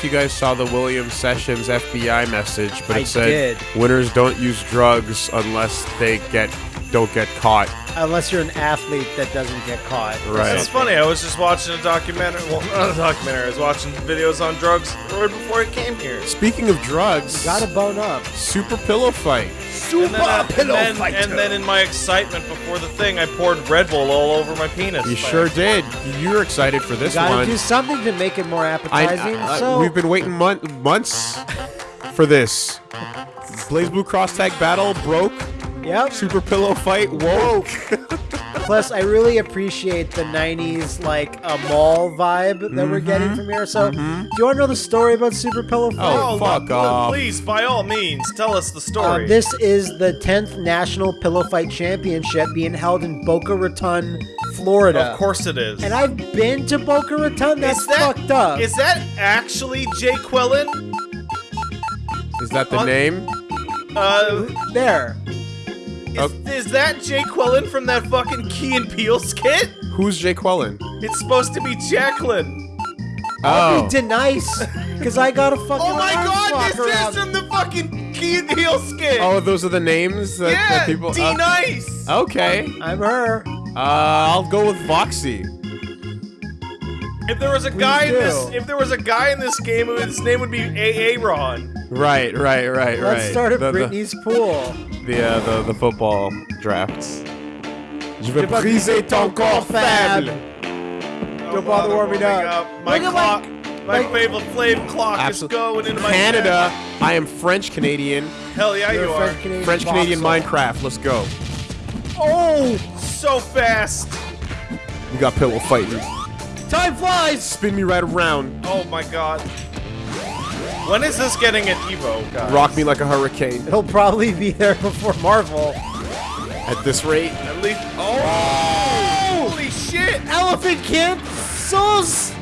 if you guys saw the William Sessions FBI message, but it I said did. winners don't use drugs unless they get don't get caught. Unless you're an athlete that doesn't get caught. Right. It's funny. I was just watching a documentary. Well, not a documentary. I was watching videos on drugs right before I came here. Speaking of drugs, Gotta bone up. super pillow fight. And then, I- and, then, and then in my excitement before the thing, I poured Red Bull all over my penis. You sure did. You're excited for this Gotta one. do something to make it more I, appetizing. I- so we've been waiting mon- months for this. BlazBlue Cross Tag Battle broke. Yep. Super pillow fight woke. Plus, I really appreciate the '90s like a mall vibe that we're Mm-hmm. getting from here. So, do you want to know the story about Super Pillow Fight? Oh, fuck look, off. Please, by all means, tell us the story. Uh, this is the 10th National Pillow Fight Championship being held in Boca Raton, Florida. of course it is. And I've been to Boca Raton. That's is that, fucked up. Is that actually Jay Quillen? Is that the Uh, name? Uh, there. Is, is that Jay Quillen from that fucking Key and Peele skit? Who's Jay Quellen? It's supposed to be Jacqueline. I'll Oh, be nice because I got a fucking Oh my god, this around. is from the fucking Key and Peele skit. oh, those are the names that, yeah, that people. D uh, okay, I'm her. uh, I'll go with Voxy. If there was a guy in this, if there was a guy in this game, his name would be AA Ron. Right, right, right, right. Let's start at the, the- Britney's pool. The, uh, the the football drafts. Je vais briser ton corps faible. Don't bother warming up. My Look clock, my- my, favorite flame clock Absolutely. is going into my Canada. I am French Canadian. Hell yeah, You're you are. French Canadian. French Canadian. Minecraft. Let's go. Oh, So fast. We got pillow fighting. time flies. Spin me right around. Oh my god. When is this getting at Evo, guys? Rock me like a hurricane. He'll probably be there before Marvel. At this rate. At least. Oh! Holy shit! Elephant Camp Sauce.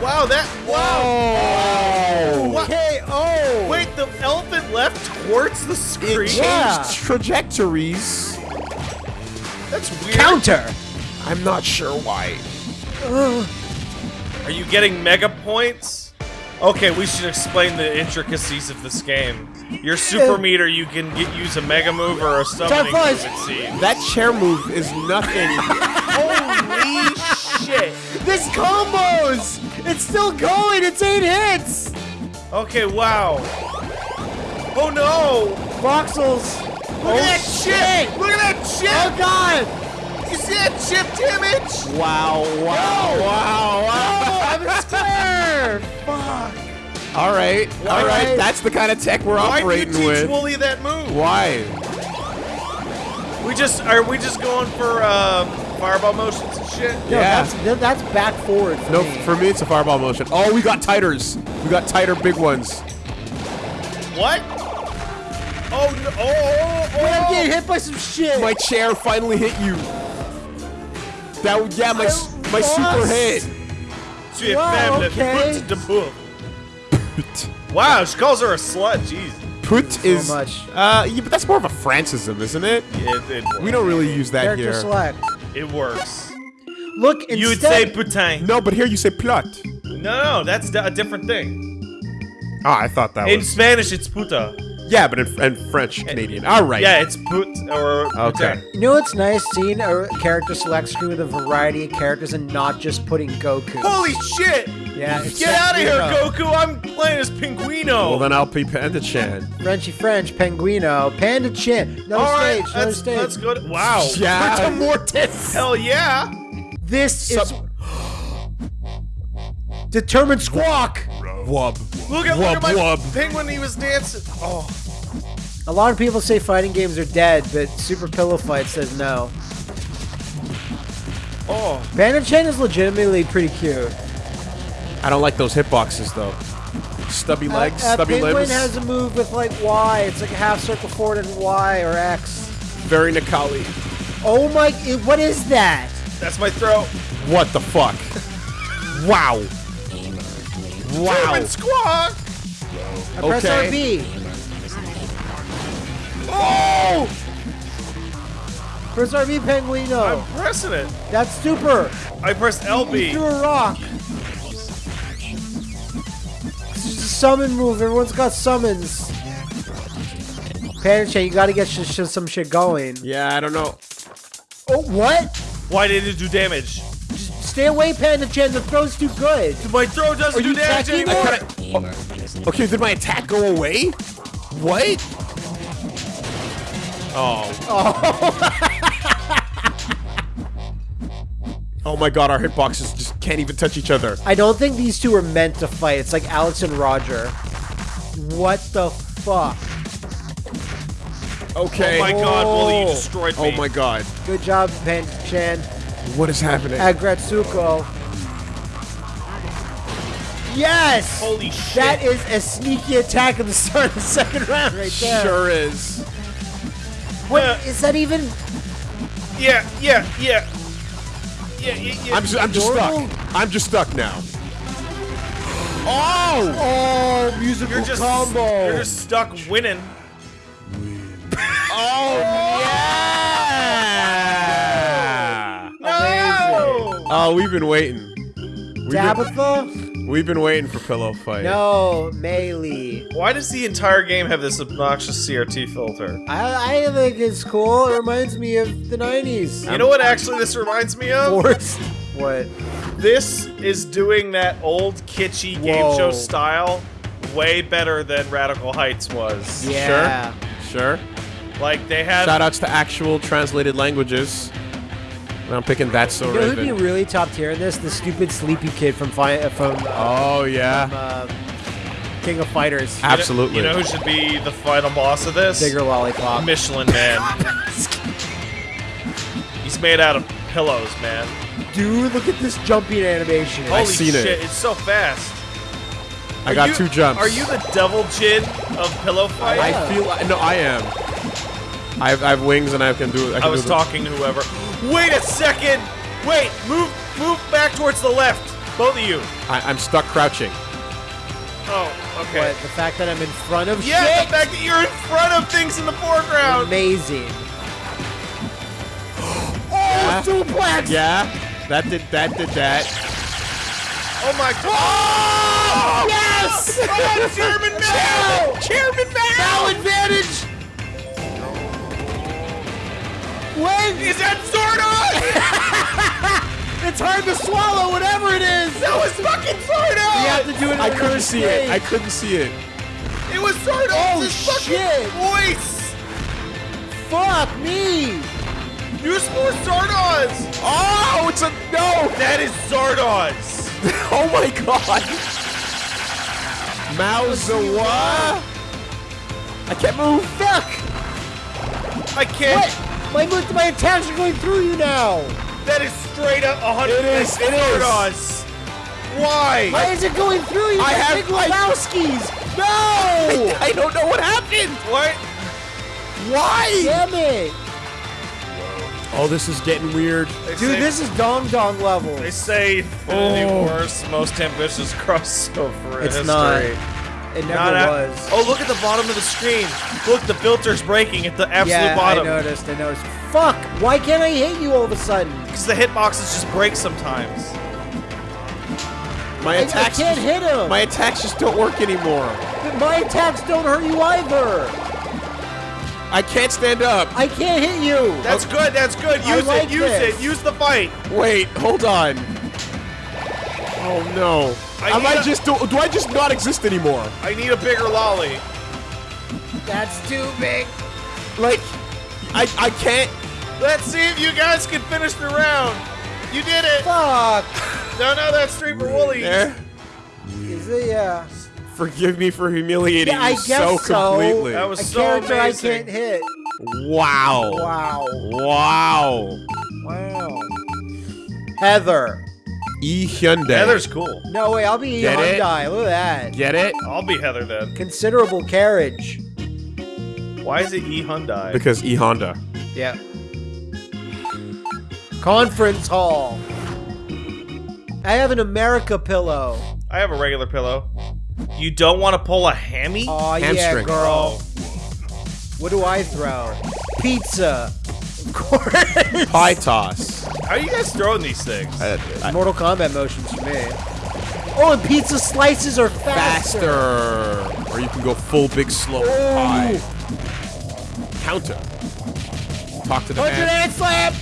Wow, that. Wow! What? Okay. Oh. Wait, the elephant left towards the screen? It changed Yeah. trajectories. That's weird. Counter. I'm not sure why. Are you getting mega points? Okay, we should explain the intricacies of this game. Your super meter, you can get use a mega move or a summoning move, it seems. That chair move is nothing. Holy shit! This combos. It's still going. It's eight hits. Okay, wow. Oh no! Voxels. Look oh at that shit! shit. Look at that Oh chip! God. You see that chipped image? wow, wow, wow, wow. I'm a. Fuck. All right, all right. Why- That's the kind of tech we're Why did you teach with. Wooly that move? Why? We just are we just going for um, fireball motions and shit? No, Yeah. that's that's back forward for No, me. for me it's a fireball motion. Oh, we got titers. We got tighter big ones. What? Oh no! Oh, oh, Wait, I'm oh. getting hit by some shit. My chair finally hit you. That yeah, my s- my lost. super hit. Tu es Wow, faible, okay. pute de bouffe. Wow, she calls her a slut. Jeez. Put is much. uh yeah, but that's more of a Francism, isn't it? Yeah, It, it, We don't really use that Character here. select. it works. Look, instead, You would say putain. No, but here you say plot. No, no, that's a different thing. Ah, I thought that In was Spanish, it's puta. Yeah, but in, in French Canadian. All right. Yeah, it's put or Okay. putain. You know what's nice? Seeing a character select screen with a variety of characters and not just putting Goku. Holy shit! Yeah, it's Get out of here, Goku! I'm playing as Pinguino. Well, then I'll be Panda Chan. Frenchy French, Penguino, Panda Chan. Another All right, stage, another let's, stage. let's go. To, wow. Yeah. Brita Mortis. Hell yeah. This is determined squawk. Wub. Look at, Wub, look at my wub. penguin. He was dancing. Oh, A lot of people say fighting games are dead, but Super Pillow Fight says no. oh. Panda Chan is legitimately pretty cute. I don't like those hitboxes though. Stubby legs, Uh, uh, stubby Penguin limbs. has a move with like Y. It's like a half circle forward and Y or X. Very Nikali. Oh my! What is that? That's my throat. What the fuck? wow. Wow. German squawk. I press Okay. RB. Oh! Press RB, Penguino. I'm pressing it. That's super. I pressed He LB. threw a rock. It's just a summon move. Everyone's got summons. Panda Chan, you gotta get sh- sh- some shit going. Yeah, I don't know. Oh, what? Why did it do damage? Just Stay away, Panda Chan. The throw's too good. My throw doesn't Are do you damage attacking anymore. me? Okay, did my attack go away? What? Oh. Oh oh my god, our hitboxes just can't even touch each other. I don't think these two are meant to fight. It's like Alex and Roger. What the fuck? Okay. Oh my god, Wooly, you Oh. destroyed me. Oh my god. Good job, Panda Chan. What is happening? Aggretsuko. Yes! Holy shit. That is a sneaky attack at the start of the second round right there. Sure is. What Yeah. is that even? Yeah, yeah, yeah. Yeah, yeah, yeah. I'm just, I'm just stuck. I'm just stuck now. Oh! Oh, musical you're just combo. You're just stuck winning. Oh, oh yeah! No! Oh, we've been waiting. We've been, Tabitha? We've been waiting for pillow fight. No, Melee. Why does the entire game have this obnoxious CRT filter? I, I think it's cool. It reminds me of the 90s. You know what actually this reminds me of? Force. What? This is doing that old kitschy game Whoa. show style way better than Radical Heights was. Yeah. Sure. Like they had Shout outs to actual translated languages. And I'm picking that so You know who'd be really top tier in this? The stupid sleepy kid from fi- uh, from uh, Oh yeah. uh, King of Fighters. you know- Absolutely. You know who should be the final boss of this? Bigger lollipop. Michelin Man. He's made out of pillows, man. Dude, look at this jumping animation. Holy seen it. shit, it's so fast. I Are got you- two jumps. Are you the devil Jin of pillow fight? I feel no, I am. I have, I have wings and I can do. I, I was do the- talking to whoever. Wait a second! Wait, move move back towards the left. Both of you. I, I'm stuck crouching. Oh, okay. What, the fact that I'm in front of Yeah, shit? the fact that you're in front of things in the foreground. Amazing. Oh, yeah. oh, suplex! Yeah. That did that did that. Oh my god! Oh, yes! Oh, German Mao! Chairman Mao! Mao! advantage! When? Is that Zordon? It's hard to swallow, whatever it is! that was fucking Zordon! You have to do it in I a couldn't reverse see it. I couldn't see it. It was Zordon! Oh, fucking shit. voice! Fuck me! Use more Zardoz! Oh, it's a no. That is Zardoz! Oh my god. Mauzawa. I can't move. Fuck! I can't. What? My, my attacks are going through you now! That is straight up 100 It is, it is. Zardoz! Why? Why is it going through you? I have- Big I- Lebowski's! No! I don't know what happened. What? Why? Damn it! Oh, this is getting weird. They Dude, say, this is Dong Dong level. They say Infinity Oh. War's most ambitious crossover in It's history. not. It never Not at- was. Oh, look at the bottom of the screen. Look, the filter's breaking at the absolute yeah, bottom. I noticed. I noticed. Fuck! Why can't I hit you all of a sudden? Because the hitboxes just break sometimes. My I, I attacks. can't just, hit him. my attacks just don't work anymore. But my attacks don't hurt you either. I can't stand up. I can't hit you. That's good, that's good. Use like it, use this. it, use the fight. Wait, hold on. Oh no. I Am need I a- just do, do I just not exist anymore? I need a bigger lolly. That's too big. Like, I I can't. Let's see if you guys can finish the round. You did it. Fuck. No, no, that's three for Wooly. There. Is it? Yeah. Forgive me for humiliating Yeah, I you guess so so. completely. That was A so character amazing. I can't hit. wow. Wow. Wow. Wow. Heather. E Hyundai. Heather's cool. No way. I'll be Get it? Hyundai. Look at that. Get it? I'll be Heather then. Considerable carriage. Why is it E Hyundai? Because E Honda. Yeah. Conference hall. I have an America pillow. I have a regular pillow. You don't want to pull a hammy? Oh yeah, girl. What do I throw? Pizza. Of course. Pie toss. How are you guys throwing these things? I, I, Mortal Kombat motions for me. Oh, and pizza slices are faster. Faster. Or you can go full big slow Oh. pie. Counter. Talk to the Punch an man. hand slap.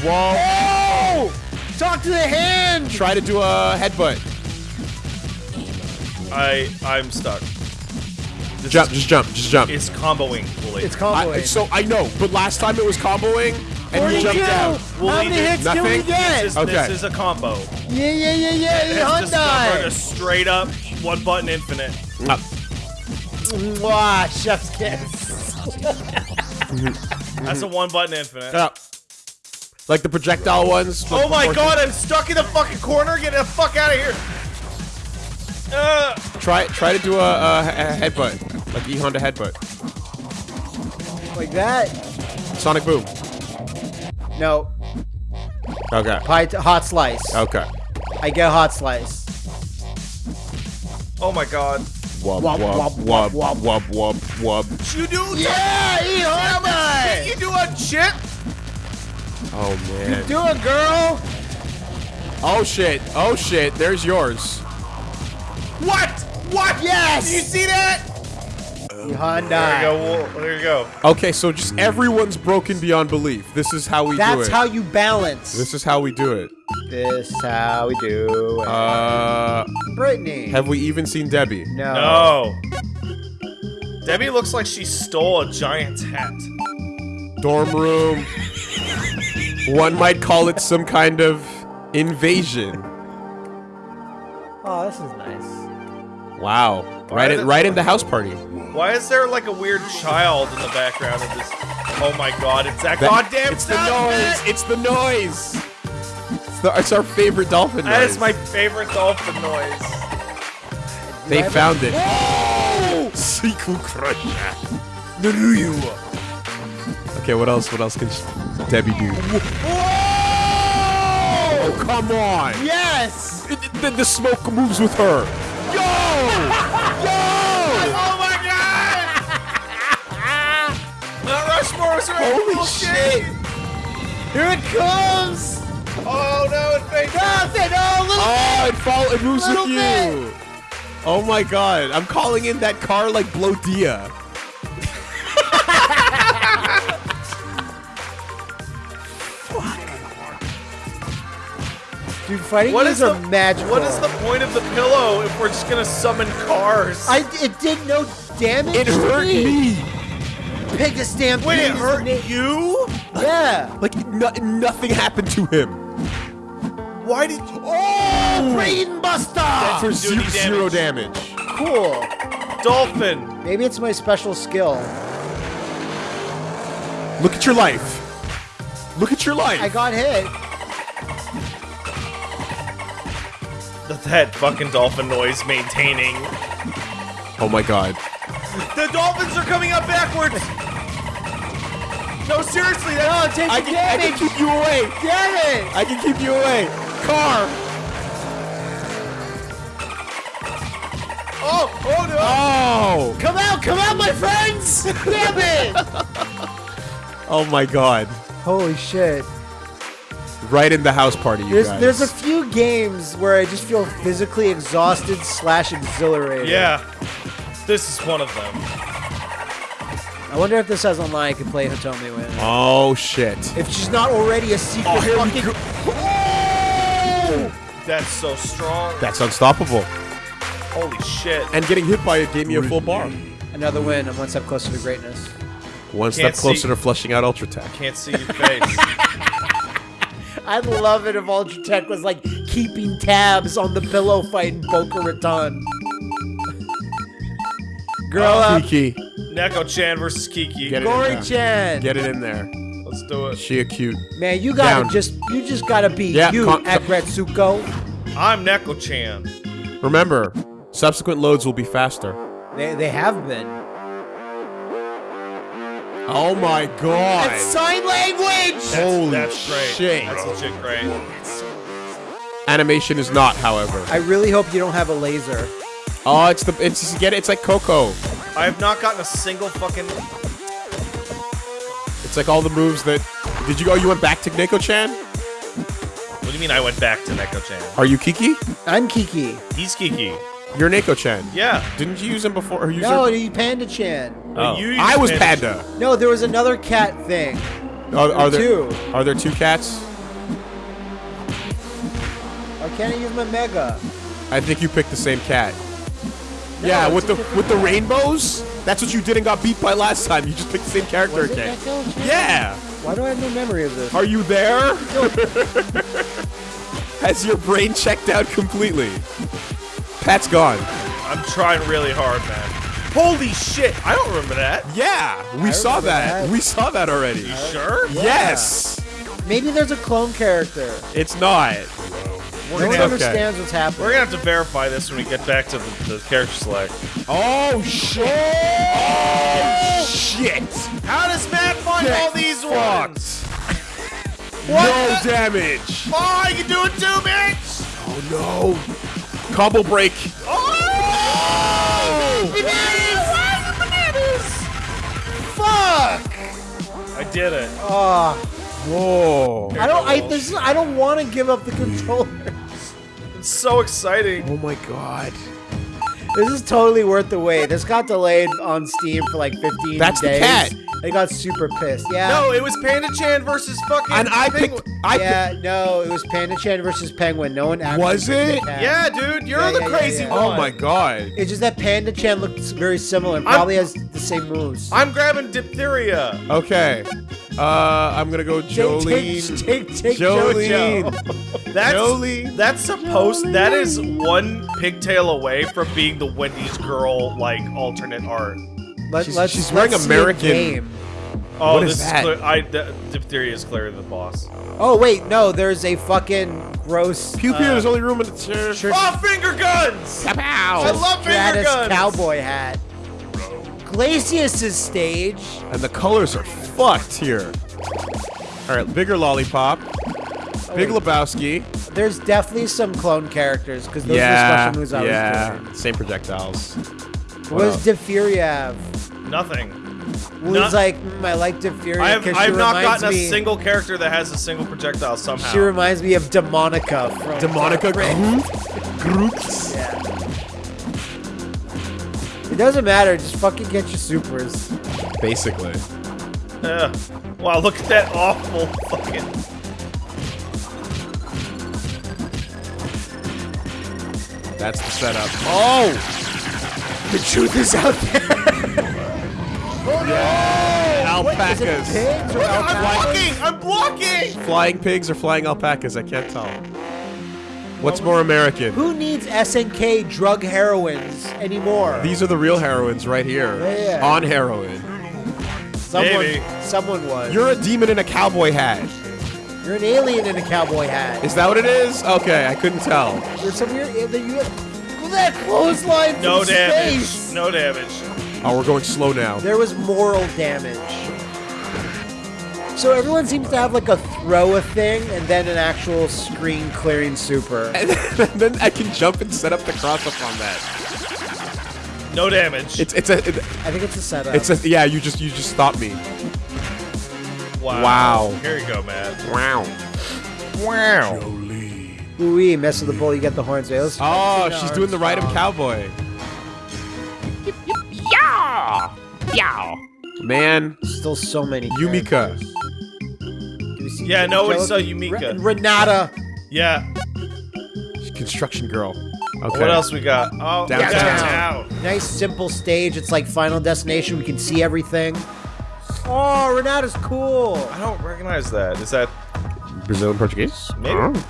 Whoa. Oh! Talk to the hand. Try to do a headbutt. I I'm stuck. This Jump, is- just jump, just jump. It's comboing fully. It's comboing. I, so I know, but last time it was comboing and you 42. jumped out. Well, How many did hits can we get? This is, Okay. this is a combo. Yeah, yeah, yeah, yeah. It's discovered a straight up one button infinite. Up. Mwah, chef's kiss. That's a one button infinite. Up. Like the projectile ones. Oh my god, I'm stuck in the fucking corner. Get the fuck out of here. Uh, Try try to do a, a, a headbutt. Like E Honda headbutt. Like that? Sonic Boom. No. Okay. Pie t- hot slice. Okay. I get hot slice. oh my god. Wub Wub, wub wub, wub wub, wub wub wub. You do Yeah, E Hyundai. You do a shit. Oh man. You do it, girl. Oh shit. Oh shit. There's yours. What? What? Yes! Do you see that? E There you go. There you go. Okay, so just everyone's broken beyond belief. This is how we do it. That's how you balance. This is how we do it. This is how we do it. Uh, Brittany. have we even seen Debbie? no. No. Debbie looks like she stole a giant's hat. Dorm room. One might call it some kind of invasion. Oh, this is nice. Wow. Right is in, right in the house party. Why is there like a weird child in the background of this? Oh my god, it's that, That- goddamn It's the noise. effect! It's the noise. It's, the, it's our favorite dolphin That noise. is my favorite dolphin noise. They I found it. Sequel crusher. Naruyu. Okay, what else? What else can Debbie do? Oh, come on. Yes! It- it- the, the smoke moves with her. Yo! Yo! Mount Rushmore is right. Holy shit! Here it comes! Oh no, it faked. Nothing! Oh, little Oh, it fall. It moves Little with you. Oh my god! I'm calling in that car like Blodia. Dude, fighting What games is are the magical. What is the point of the pillow if we're just gonna summon cars? I it did no damage. It hurt me. Pig a stampede. Wait, it is hurt the you? Yeah. Like no, nothing happened to him. Why did? Oh, brain buster. For do zero, any zero damage. cool. Dolphin. Maybe it's my special skill. Look at your life. Look at your life. I got hit. That, that fucking dolphin noise maintaining. oh my god. The dolphins are coming up backwards. No, seriously, No, that. take I the can, I can damage. keep you away. Damn it. I can keep you away. Car. Oh, oh no. Oh. Come out, come out, my friends. Damn it. Oh my god. Holy shit. Right in the house party, you There's guys. there's a few games where I just feel physically exhausted slash exhilarated. Yeah. This is one of them. I wonder if this has online I can play Hitomi with. Oh shit. If she's not already a secret Oh, here fucking go. That's so strong. That's unstoppable. Holy shit. And getting hit by it gave me a full bar. Another win. I'm one step closer to greatness. One step Can't closer see- to flushing out Ultra Tech. Can't see your face. I'd love it if Ultra Tech was like keeping tabs on the pillow fight in Boca Raton. Girl up, Kiki, Neko Chan versus Kiki. Get it in Gory there. Chan. Get it in there. Let's do it. She a cute. Man, you gotta Down. just you just gotta be Yeah, you, con- Aggretsuko. I'm Neko Chan. Remember, subsequent loads will be faster. They they have been. Oh my god. It's sign language. That's, Holy that's great. shit. That's legit great. Animation is not, however. I really hope you don't have a laser. Oh, it's the it's just get it. It's like Coco. I have not gotten a single fucking. It's like all the moves that. Did you go? Oh, you went back to Neko Chan? What do you you mean I went back to Neko-chan? Are you Kiki? I'm Kiki. He's Kiki. You're Neko-chan. Yeah. Didn't you use him before? Or use No, her- you Panda Chan. Oh. oh. you used I was Panda. Panda. No, there was another cat thing. Are, are there Two. Are there two cats? Why can't I use my Mega? I think you picked the same cat. Yeah, with the with the cat. rainbows. That's what you did and got beat by last time. You just picked the same character Was again. Neko-chan? Yeah. Why do I have no memory of this? Are you there? Has your brain checked out completely? Pat's gone. I'm trying really hard, man. Holy shit! I don't remember that. Yeah, we I saw that. that. We saw that already. You sure? Yes. Maybe there's a clone character. It's not. No We're one gonna, okay. understands what's happening. we're gonna have to verify this when we get back to the, the character select. Oh shit! Oh shit! How does Matt find Get all these ones? No What? the- damage. Oh, you can do it too, bitch! Oh no! Combo break. Oh! oh! Bananas! Why the bananas? Fuck! I did it. Oh, Whoa! I don't. I this. is- I don't want to give up the controller. It's so exciting. Oh my god! This is totally worth the wait. This got delayed on Steam for like 15 That's the cat. They got super pissed. Yeah. No, it was Panda Chan versus fucking. And I Penguin. picked. I yeah, no, it was Panda Chan versus Penguin. No one actually Was picked the it? Yeah, dude, you're Yeah, the yeah, yeah, crazy yeah. picked. one. Oh my god! It's just that Panda Chan looks very similar and I'm- probably has the same moves. I'm grabbing diphtheria. Okay. Uh, I'm gonna go Take- Jolene. Take, take, take Jolene. JoJo. That's Jolene. that's supposed. That is one pigtail away from being the Wendy's girl like alternate art. Let, She's- let's, she's wearing let's see American- Oh, What is this that? clear. I d- diphtheria is clearly the boss. Oh wait, no, there's a fucking gross Pew pew. uh, there's only room in the chair. shirt- Oh, finger guns! I love finger Stratus guns. cowboy hat. Glacius' stage. And the colors are fucked here. All right, bigger lollipop. Big. Lebowski. There's definitely some clone characters because those yeah, are the special moves I yeah. was doing. Same projectiles. What does else? Have? Nothing. Well, Not- like, mm, I like Diphtheria I have because I've not reminds gotten a single character that has a single projectile somehow. She reminds me of Demonica from Demonica Dark Groot. Groot. Yeah. It doesn't matter. Just fucking get your supers. Basically. Ugh. Wow, look at that awful fucking. That's the setup. Oh! The truth is out there. Alpacas. Is it pigs or I'm alpacas? blocking! I'm blocking! Flying pigs or flying alpacas? I can't tell. What's more American? Who needs SNK drug heroines anymore? These are the real heroines right here. Yeah. On heroin. Someone, Maybe. someone was. You're a demon in a cowboy hat. You're an alien in a cowboy hat. Is that what it is? Okay, I couldn't tell. You're some weird. You look at that clothesline No from damage. space. No damage. Oh, we're going slow now. There was moral damage. So everyone seems to have like a throw a thing and then an actual screen clearing super. And then I can jump and set up the cross up on that. No damage. It's it's a it- I think it's a setup. it's a yeah. You just you just stop me. wow. wow. Here you go, man. Wow. Wow. Ooh, mess with the bull, you get the horns. Wait, Oh, she's doing the ride of cowboy. Yeah. Yeah. Man, Still so many. Yumika. characters. Do we see Yeah, no one Joe- saw Yumika. Re- Renata. Yeah. Construction girl. Okay. What else we got? Oh, Downtown. downtown. Nice simple stage. It's like Final Destination. We can see everything. Oh, Renata's cool. I don't recognize that. Is that Brazilian Portuguese? maybe? Oh.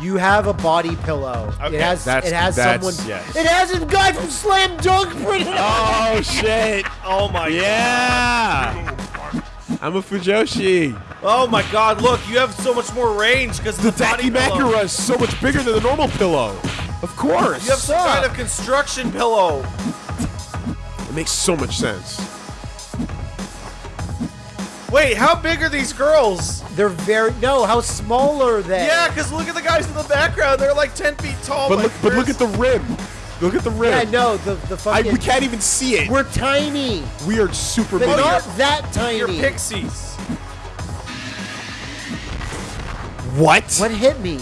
You have a body pillow. Okay, it has. that's- it has that's- someone. yes. It has a guy from Slam Dunk printed on. Oh shit! Oh my Yeah. I'm a Fujoshi. Oh my god, look, you have so much more range because The the body Daki pillow. Makura is so much bigger than the normal pillow. Of course. You have some kind of construction pillow. It makes so much sense. Wait, how big are these girls? They're very. No, how small are they? Yeah, because look at the guys in the background. They're like 10 feet tall. But look, but look at the rim. Look at the rim. Yeah, no, the the I, fucking. we can't even see it. We're tiny, we are super but big. not that tiny. You're pixies. What? What hit me?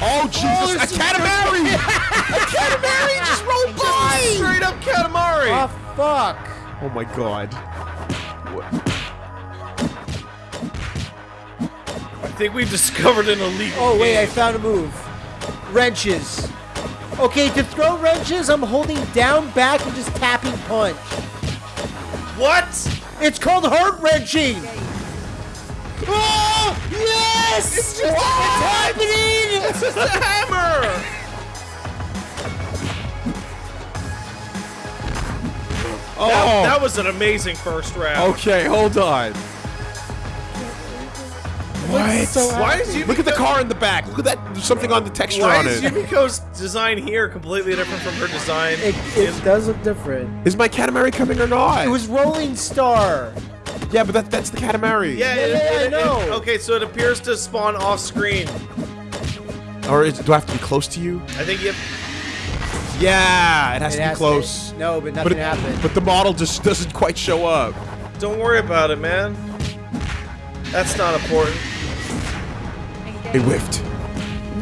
Oh Jesus! Oh, a Katamari! a Katamari just rolled by! Straight up Katamari! Oh fuck! Oh my god. I think we've discovered an illegal Oh wait, I found a move. Wrenches. Okay, to throw wrenches, I'm holding down back and just tapping punch. What? It's called heart wrenching. Oh yes! It's, just- ah! happening. It's just a hammer! Oh. That, that was an amazing first round. okay, hold on. What? so Why is you Look at the car in the back. Look at that. There's something on the texture Why on is. Yumiko's design here completely different from her design? It, it does look different. Is my Katamari coming or not? It was Rolling Star. Yeah, but that, that's the Katamari. yeah, Yeah, it- yeah, I it- it- know. okay, so it appears to spawn off screen. Or is, do I have to be close to you? I think you. Yeah, it has It to be has close. no, but but, nothing it- happened. but the model just doesn't quite show up. Don't worry about it, man. That's not important. It whiffed.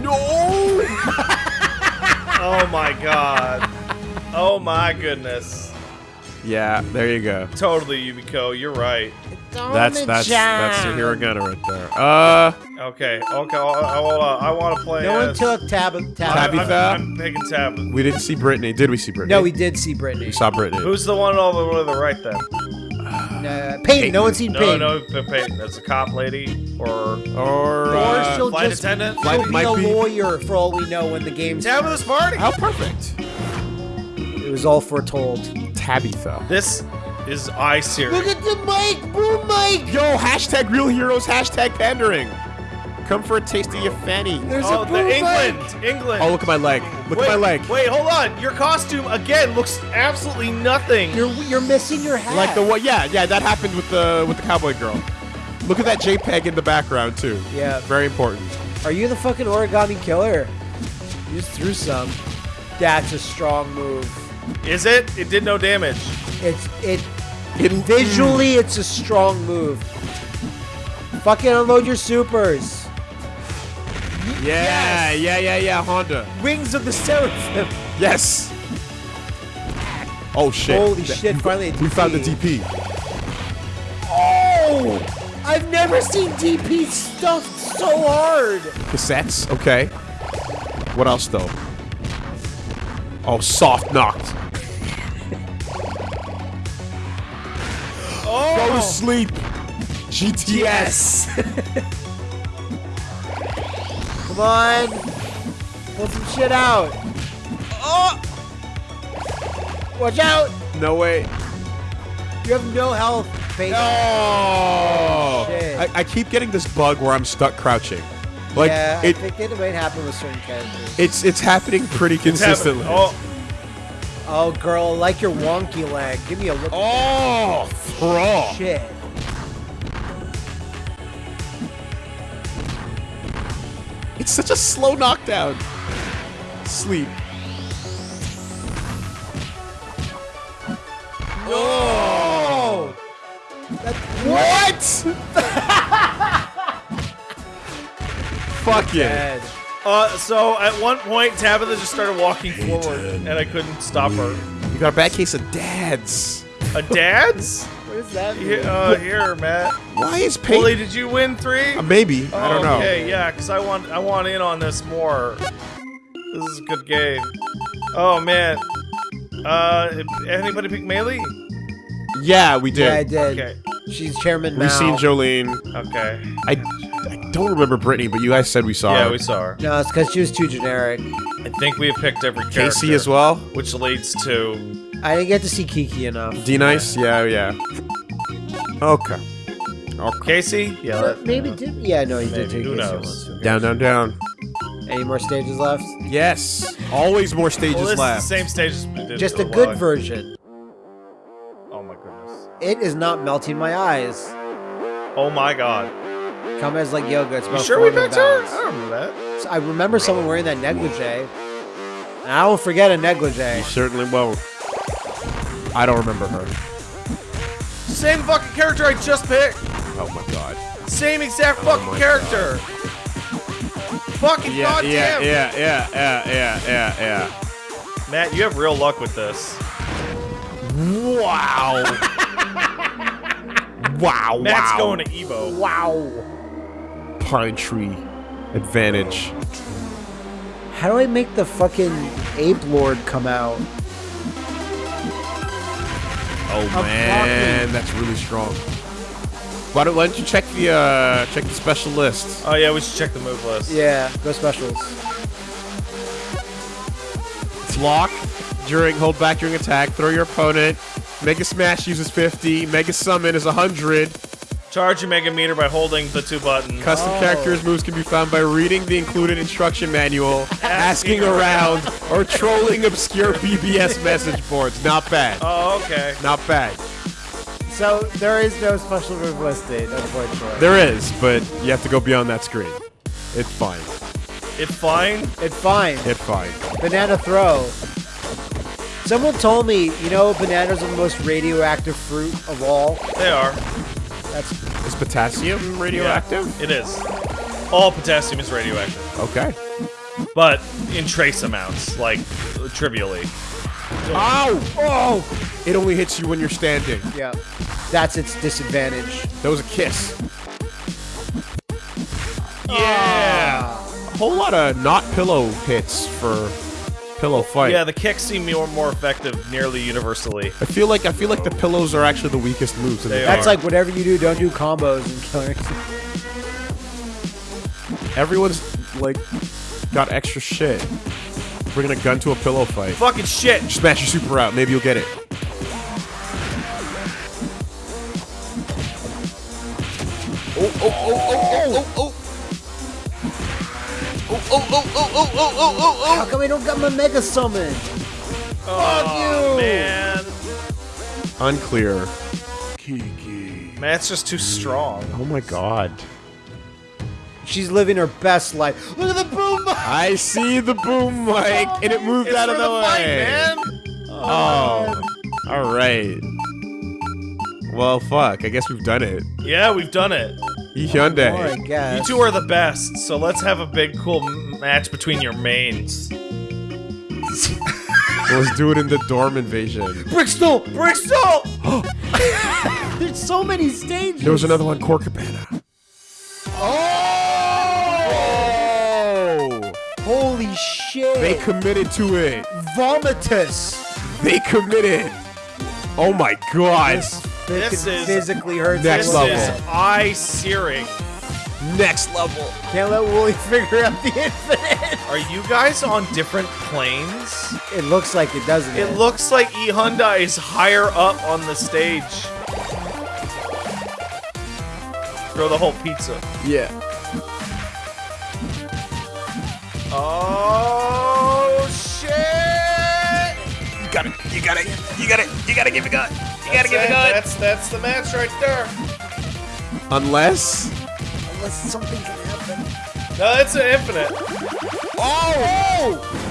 No! Oh my god. Oh my goodness. Yeah, there you go. Totally, Yumiko. You're right. That's that's that's the hiragana right there. Uh, Okay. Okay. Hold hold on. I want to play. no one took Tab. Tab. Tabby- I'm, I'm, I'm picking Tab. we didn't see Brittany. Did we see Brittany? No, we did see Brittany. We saw Brittany. Who's the one all the way to the right then? Uh, Peyton. No one's seen No, Peyton. no, P- Peyton. That's a cop lady or or Or uh, she'll flight just attendant. Flight- she'll be might a be- lawyer for all we know when the game's. Tabitha's party. how perfect. It was all foretold. Tabitha. This is I series. Look at the mic, boom mic. Yo, hashtag real heroes, hashtag pandering. Come for a taste of your fanny. There's Oh, a the England, mic. England. Oh, look at my leg. Look wait, at my leg. Wait, hold on. Your costume again looks absolutely nothing. You're you're missing your hat. Like the what? Yeah, yeah, that happened with the with the cowboy girl. Look at that JPEG in the background too. Yeah. Very important. Are you the fucking origami killer? You just threw some. That's a strong move. Is it? It did no damage. It's it It, visually it's a strong move. Fucking unload your supers. Yeah, yeah, yeah, yeah. Honda. Wings of the Seraphim. Yes. Oh shit. Holy That- shit, finally a We found the DP. DP. Oh! I've never seen DP stuffed so hard. Cassettes. Okay. What else though? Oh, soft knocked. Oh, Go to oh. sleep. GTS. Come on. Pull some shit out. Oh! Watch out! No way. You have no health, Peyton. No. Shit. I, I keep getting this bug where I'm stuck crouching. Like yeah, it, I think it might happen with certain characters. it's it's happening pretty it's happening. consistently. Oh, Oh, girl, like your wonky leg. Give me a look. Oh, throw. Shit. It's such a slow knockdown. Sleep. Oh! What? Fuck yeah. Edge. uh, so at one point Tabitha just started walking forward, and I couldn't stop her. You got a bad case of dads. A dad's? What is that? Here, mean? uh, here, Matt. Why is Peyton? Wooly, did you win three? Uh, maybe. I don't know. Okay, yeah, because I want I want in on this more. This is a good game. Oh man. Uh, anybody pick Melee? Yeah, we did. yeah, I did. did. Okay. She's chairman We've now. seen Jolene. Okay. I, I don't remember Brittany, but you guys said we saw Yeah, her. Yeah, we saw her. No, it's because she was too generic. I think we have picked every character. Casey as well. Which leads to I didn't get to see Kiki enough. D nice. Yeah, yeah. Okay. Okay. Casey. Yeah. But that- maybe did. Yeah, no, he did take who Casey knows? once. Down, down, down. Any more stages left? Yes. Always more stages Well, this left. is the same stages. we did. Just a good ago. version. Oh my goodness. It is not melting my eyes. Oh my god. Come as like yoga. It's You sure we 400 picked her? I don't remember that. So I remember someone wearing that negligee. And I won't forget a negligee. You certainly won't. I don't remember her. Same fucking character I just picked. Oh my god. Same exact Oh fucking my character. fucking Yeah, goddamn. yeah, yeah, yeah, yeah, yeah, yeah, yeah. Matt, you have real luck with this. Wow. wow, Matt's wow. going to Evo. Wow. Pine tree advantage. How do I make the fucking ape lord come out? Oh I'm man, blocking. that's really strong. Why don't, why don't you check the uh check the special list? Oh yeah, we should check the move list. Yeah, go specials. It's lock during hold back during attack. Throw your opponent. Mega Smash uses 50. Mega Summon is 100. Charge your Mega Meter by holding the two buttons. Custom Oh. characters moves can be found by reading the included instruction manual, asking around, or trolling obscure BBS message boards. Not bad. oh, okay. Not bad. So there is no special move listed, unfortunately. There is, but you have to go beyond that screen. It's fine. It's fine. It's fine. It's fine. Banana throw. Someone told me, you know, bananas are the most radioactive fruit of all. They are. That's Is potassium radioactive? Yeah, it is. All potassium is radioactive, Okay. but in trace amounts, like trivially. Ow! Oh! It only hits you when you're standing. yeah. That's its disadvantage. That was a kiss. Yeah. A whole lot of not pillow hits for pillow fight. Yeah, the kicks seem more more effective nearly universally. I feel like I feel like the pillows are actually the weakest moves in They the are. That's like whatever you do, don't do combos and killers. Everyone's like got extra shit. Bringing a gun to a pillow fight. Fucking shit. Smash your super out. Maybe you'll get it. Oh, oh, oh, oh, oh, oh, oh. oh Oh, oh, oh, oh, oh, oh, oh, oh, How come I don't got my mega summon? oh, you. man. oh. Unclear. Kiki. Matt's just too strong. Oh my god. She's living her best life. Look at the boom! mic! I see the boom mic, and it moved It's out of the, the way. fight, man. Oh, all right. Well, fuck. I guess we've done it. Yeah, we've done it. Hyundai. More, I oh You two are the best, so let's have a big cool match between your mains. Let's do it in the dorm invasion. Brixton! Bristol! There's so many stages. There was another one, Corcabana. Oh! Holy shit! They committed to it. Vomitus. They committed. Oh my god. This, This fucking is- physically hurts. Next This a level. is eye searing. Next level. Can't let Wooly figure out the infinite. Are you guys on different planes? It looks like it, doesn't it? It looks like E Hyundai is higher up on the stage. Throw the whole pizza. Yeah. Oh shit! You got it. You got it. You got it. You gotta give it gun. You gotta give it gun. That's that's the match right there. Unless. Unless something can happen. No, it's an infinite. Oh! oh!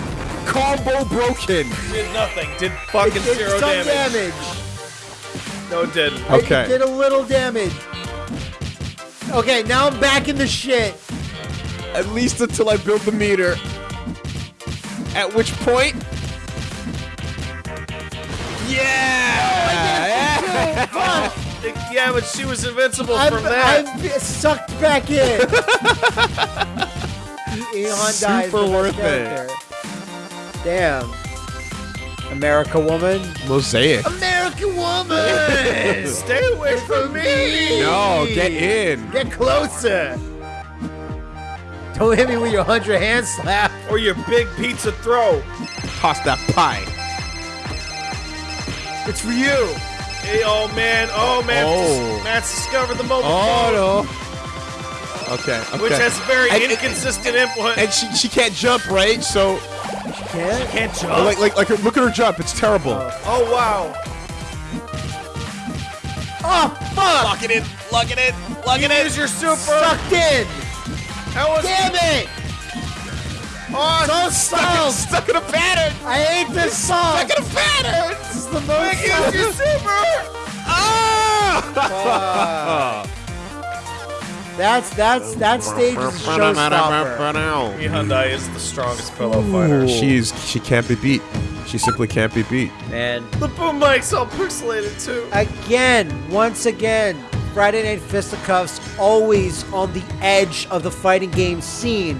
Combo broken. Did nothing. Did fucking It did zero some damage. damage. No, it didn't. Okay. It did a little damage. Okay, now I'm back in the shit. At least until I build the meter. At which point. Yeah! Fuck! Yeah, but she was invincible I'm, from that. I'm sucked back in. E Hyundai is Super the best worth it. Damn. America woman. Mosaic. American woman. Stay away from me. No, get in. Get closer. Don't hit me with your hundred hand slap. Or your big pizza throw. Toss that pie. It's for you. Hey, oh man, oh man, Oh. Matt's discovered the mobile Oh phone, no. Okay. okay. which has very And- inconsistent input. And she she can't jump, right? So Can't. can't jump. like like like look at her jump. It's terrible. oh, oh wow. Oh fuck! Lock it in. Lock it in. Lock You use your super. Sucked in. That was Damn it! oh, So Stuck, stuck in a pattern. I hate this song. Stuck in a pattern. This is the most. use your super. Ah! That's that's that stage is a showstopper. Mi Hyundai is the strongest pillow fighter. She's she can't be beat. She simply can't be beat. And The boom mic's all pixelated too. again, once again, Friday Night Fisticuffs always on the edge of the fighting game scene,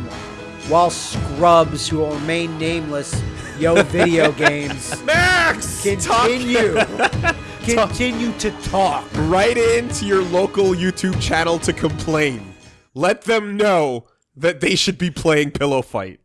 while Scrubs, who will remain nameless, Yo Video Games, Max, continue continue to talk. right into your local YouTube channel to complain. Let them know that they should be playing Pillow Fight.